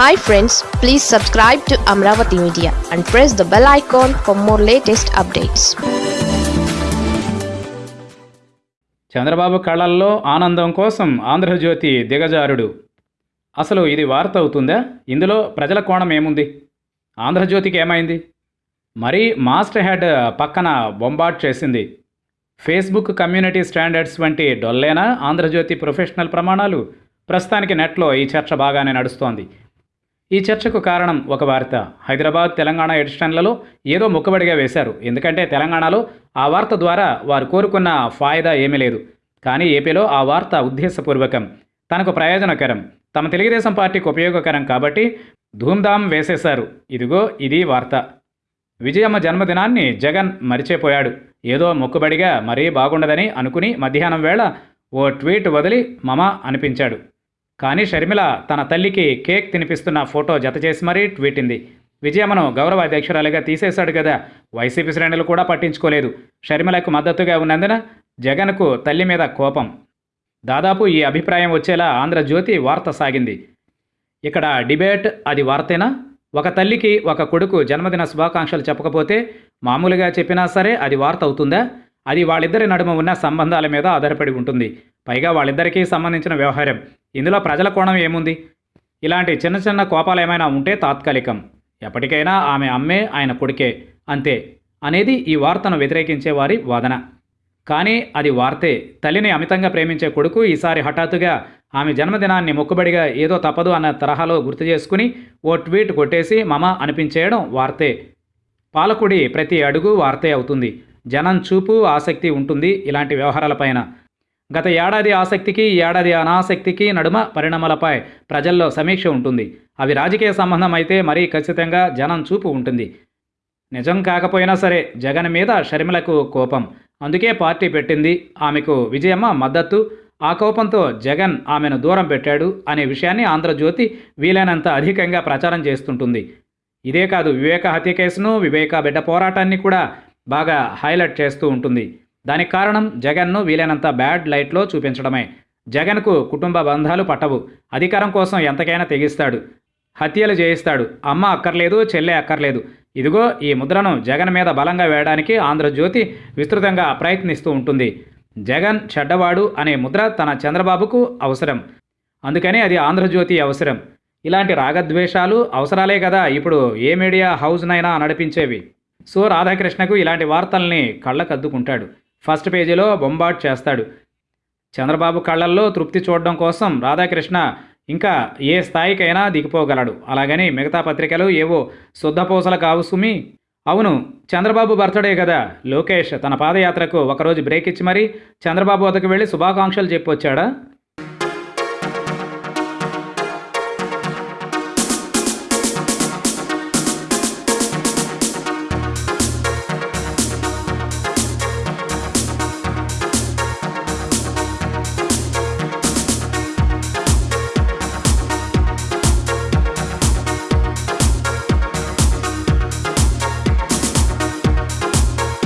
Hi friends please subscribe to Amaravati media and press the bell icon for more latest updates Chandrababu కళ్ళల్లో ఆనందం కోసం ఆంధ్రజ్యోతి దిగజారుడు. అసలు ఇది వార్త అవుతుందా? ఇందులో ప్రజల కోణం ఏముంది? ఆంధ్రజ్యోతికి ఏమైంది? మరీ మాస్టర్ హెడ్ పక్కన బొంబాట్ చేసింది. ఫేస్బుక్ కమ్యూనిటీ స్టాండర్డ్స్ వంటి డొల్లేనా ఆంధ్రజ్యోతి ప్రొఫెషనల్ ప్రమాణాలు? ప్రస్తుతానికి నెట్లో ఈ చర్చ బాగానే నడుస్తోంది. ఈ చర్చకు కారణం ఒక వార్త. హైదరాబాద్ తెలంగాణ ఎడిషన్లలో ఏదో ముక్కబడిగా వేశారు. ఎందుకంటే తెలంగాణలో ఆ వార్త ద్వారా వారు కోరుకున్న ఫాయిదా ఏమీ లేదు. కానీ ఏపీలో ఆ వార్త ఉద్దేశపూర్వకం. తనకు ప్రయోజనకరం. తమ తెలుగుదేశం పార్టీకి ఉపయోగకరం కాబట్టి ధూమ్ధామ్ వేసేశారు. ఇదిగో ఇది వార్త. విజయమ్మ జన్మదినాన్ని జగన్ మరిచిపోయాడు. ఏదో మొక్కుబడిగా మరీ బాగుండదని అనుకుని మధ్యాహ్నం వేళ ఓ ట్వీట్ వదిలి మమ అనిపించాడు. కానీ షర్మిల తన తల్లికి కేక్ తినిపిస్తున్న ఫోటో జతచేసి మరీ ట్వీటింది విజయమ్మను గౌరవ అధ్యక్షురాలిగా తీసేశాడు కదా. వైసీపీ శ్రేణులు కూడా పట్టించుకోలేదు. షర్మిలకు మద్దతుగా ఉన్నందున జగన్కు తల్లి మీద కోపం. దాదాపు ఈ అభిప్రాయం వచ్చేలా ఆంధ్రజ్యోతి వార్త సాగింది. ఇక్కడ డిబేట్ అది వార్తేనా? ఒక తల్లికి ఒక కొడుకు జన్మదిన శుభాకాంక్షలు చెప్పకపోతే మామూలుగా చెప్పినా సరే అది వార్త అవుతుందా? అది వాళ్ళిద్దరి నడుమ ఉన్న సంబంధాల మీద ఆధారపడి ఉంటుంది. పైగా వాళ్ళిద్దరికీ సంబంధించిన వ్యవహారం. ఇందులో ప్రజల కోణం ఏముంది? ఇలాంటి చిన్న చిన్న కోపాలు ఏమైనా ఉంటే తాత్కాలికం. ఎప్పటికైనా ఆమె అమ్మే ఆయన కొడుకే. అంతే. అనేది ఈ వార్తను వ్యతిరేకించే వారి వాదన. కానీ అది వార్తే. తల్లిని అమితంగా ప్రేమించే కొడుకు ఈసారి హఠాత్తుగా ఆమె జన్మదినాన్ని మొక్కుబడిగా ఏదో తప్పదు అన్న తరహాలో గుర్తు చేసుకుని ఓ ట్వీట్ కొట్టేసి మమ అనిపించేయడం వార్తే. పాలకుడి ప్రతి అడుగు వార్తే అవుతుంది. జనం చూపు ఆసక్తి ఉంటుంది ఇలాంటి వ్యవహారాలపైన గత ఏడాది ఆసక్తికి ఈ ఏడాది అనాసక్తికి నడుమ పరిణామాలపై ప్రజల్లో సమీక్ష ఉంటుంది. అవి రాజకీయ సంబంధం అయితే మరీ ఖచ్చితంగా జనం చూపు ఉంటుంది. నిజం కాకపోయినా సరే జగన్ మీద షర్మిలకు కోపం. అందుకే పార్టీ పెట్టింది. ఆమెకు విజయమ్మ మద్దతు. ఆ కోపంతో జగన్ ఆమెను దూరం పెట్టాడు అనే విషయాన్ని ఆంధ్రజ్యోతి వీలైనంత అధికంగా ప్రచారం చేస్తుంటుంది. ఇదే కాదు వివేక హత్య కేసును వివేక బిడ్డ పోరాటాన్ని కూడా బాగా హైలైట్ చేస్తూ ఉంటుంది. దానికి కారణం జగన్ను వీలైనంత బ్యాడ్ లైట్లో చూపించడమే. జగన్కు కుటుంబ బంధాలు పట్టవు. అధికారం కోసం ఎంతకైనా తెగిస్తాడు. హత్యలు చేయిస్తాడు. అమ్మ అక్కర్లేదు చెల్లె అక్కర్లేదు. ఇదిగో ఈ ముద్రను జగన్ మీద బలంగా వేయడానికి ఆంధ్రజ్యోతి విస్తృతంగా ప్రయత్నిస్తూ ఉంటుంది. జగన్ చెడ్డవాడు అనే ముద్ర తన చంద్రబాబుకు అవసరం. అందుకని అది ఆంధ్రజ్యోతి అవసరం. ఇలాంటి రాగద్వేషాలు అవసరాలే కదా ఇప్పుడు ఏ మీడియా హౌస్నైనా నడిపించేవి. సో రాధాకృష్ణకు ఇలాంటి వార్తల్ని కళ్ళకద్దుకుంటాడు. ఫస్ట్ పేజీలో బొంబాట్ చేస్తాడు. చంద్రబాబు కళ్ళల్లో తృప్తి చూడడం కోసం రాధాకృష్ణ ఇంకా ఏ స్థాయికైనా దిగిపోగలడు. అలాగని మిగతా పత్రికలు ఏవో శుద్ధపూసలు కావు సుమి. అవును చంద్రబాబు బర్త్డే కదా. లోకేష్ తన పాదయాత్రకు ఒకరోజు బ్రేక్ ఇచ్చి మరీ చంద్రబాబు వద్దకు వెళ్ళి శుభాకాంక్షలు చెప్పొచ్చాడా?